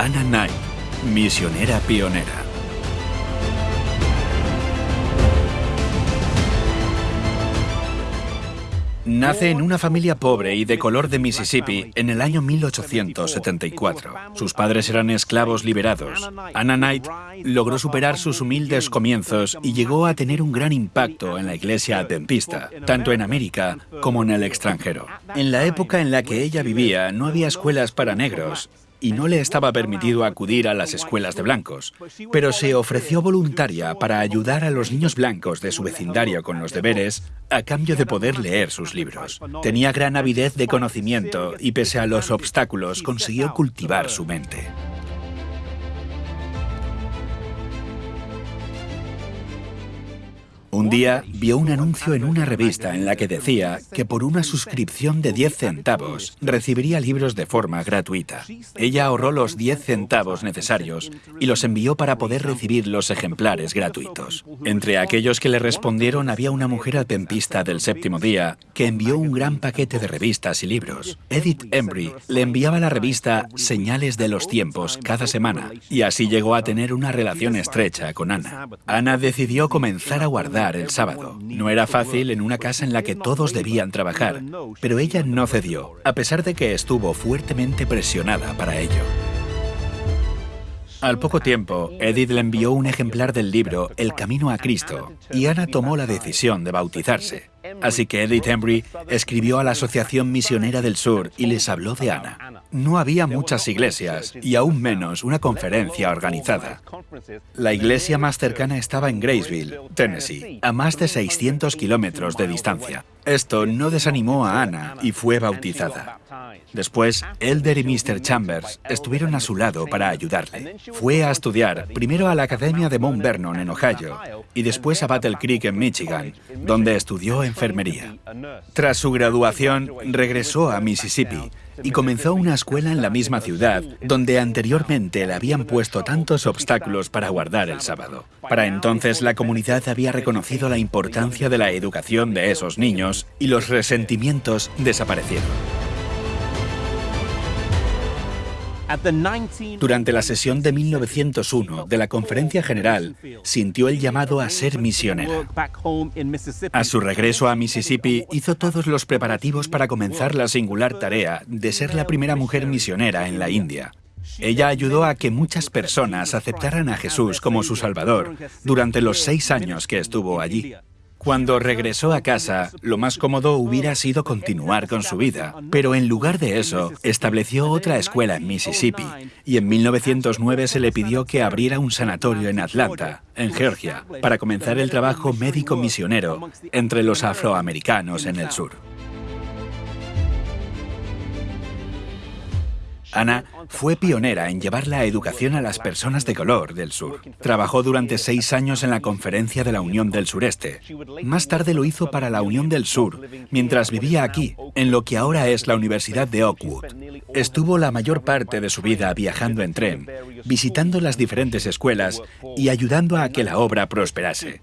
Anna Knight, misionera pionera. Nace en una familia pobre y de color de Mississippi en el año 1874. Sus padres eran esclavos liberados. Anna Knight logró superar sus humildes comienzos y llegó a tener un gran impacto en la iglesia adventista, tanto en América como en el extranjero. En la época en la que ella vivía no había escuelas para negros y no le estaba permitido acudir a las escuelas de blancos, pero se ofreció voluntaria para ayudar a los niños blancos de su vecindario con los deberes a cambio de poder leer sus libros. Tenía gran avidez de conocimiento y pese a los obstáculos consiguió cultivar su mente. Un día vio un anuncio en una revista en la que decía que por una suscripción de 10 centavos recibiría libros de forma gratuita. Ella ahorró los 10 centavos necesarios y los envió para poder recibir los ejemplares gratuitos. Entre aquellos que le respondieron había una mujer adventista del séptimo día que envió un gran paquete de revistas y libros. Edith Embry le enviaba la revista Señales de los Tiempos cada semana y así llegó a tener una relación estrecha con Ana. Ana decidió comenzar a guardar sábado. No era fácil en una casa en la que todos debían trabajar, pero ella no cedió, a pesar de que estuvo fuertemente presionada para ello. Al poco tiempo, Edith le envió un ejemplar del libro El Camino a Cristo y Ana tomó la decisión de bautizarse. Así que Edith Embry escribió a la Asociación Misionera del Sur y les habló de Ana. No había muchas iglesias y aún menos una conferencia organizada. La iglesia más cercana estaba en Graceville, Tennessee, a más de 600 kilómetros de distancia. Esto no desanimó a Ana y fue bautizada. Después, Elder y Mr. Chambers estuvieron a su lado para ayudarle. Fue a estudiar primero a la Academia de Mount Vernon en Ohio y después a Battle Creek en Michigan, donde estudió enfermería. Tras su graduación, regresó a Mississippi y comenzó una escuela en la misma ciudad donde anteriormente le habían puesto tantos obstáculos para guardar el sábado. Para entonces la comunidad había reconocido la importancia de la educación de esos niños y los resentimientos desaparecieron. Durante la sesión de 1901 de la Conferencia General, sintió el llamado a ser misionera. A su regreso a Mississippi, hizo todos los preparativos para comenzar la singular tarea de ser la primera mujer misionera en la India. Ella ayudó a que muchas personas aceptaran a Jesús como su Salvador durante los seis años que estuvo allí. Cuando regresó a casa, lo más cómodo hubiera sido continuar con su vida, pero en lugar de eso, estableció otra escuela en Mississippi y en 1909 se le pidió que abriera un sanatorio en Atlanta, en Georgia, para comenzar el trabajo médico misionero entre los afroamericanos en el sur. Ana fue pionera en llevar la educación a las personas de color del sur. Trabajó durante seis años en la Conferencia de la Unión del Sureste. Más tarde lo hizo para la Unión del Sur, mientras vivía aquí, en lo que ahora es la Universidad de Oakwood. Estuvo la mayor parte de su vida viajando en tren, visitando las diferentes escuelas y ayudando a que la obra prosperase.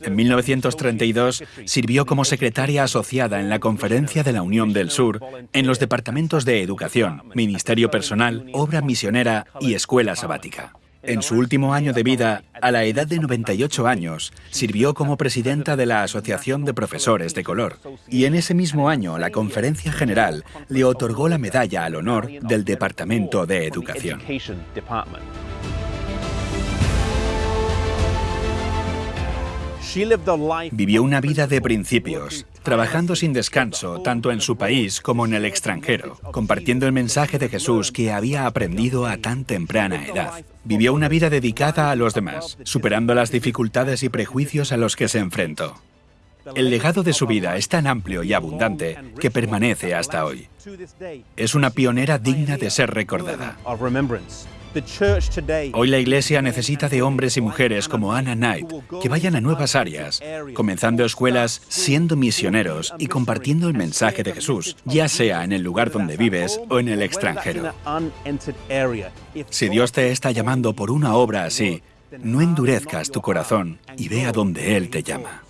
En 1932 sirvió como secretaria asociada en la Conferencia de la Unión del Sur en los departamentos de Educación, Ministerio Personal, Obra Misionera y Escuela Sabática. En su último año de vida, a la edad de 98 años, sirvió como presidenta de la Asociación de Profesores de Color. Y en ese mismo año, la Conferencia General le otorgó la medalla al honor del Departamento de Educación. Vivió una vida de principios, trabajando sin descanso tanto en su país como en el extranjero, compartiendo el mensaje de Jesús que había aprendido a tan temprana edad. Vivió una vida dedicada a los demás, superando las dificultades y prejuicios a los que se enfrentó. El legado de su vida es tan amplio y abundante que permanece hasta hoy. Es una pionera digna de ser recordada. Hoy la Iglesia necesita de hombres y mujeres como Anna Knight que vayan a nuevas áreas, comenzando escuelas, siendo misioneros y compartiendo el mensaje de Jesús, ya sea en el lugar donde vives o en el extranjero. Si Dios te está llamando por una obra así, no endurezcas tu corazón y ve a donde Él te llama.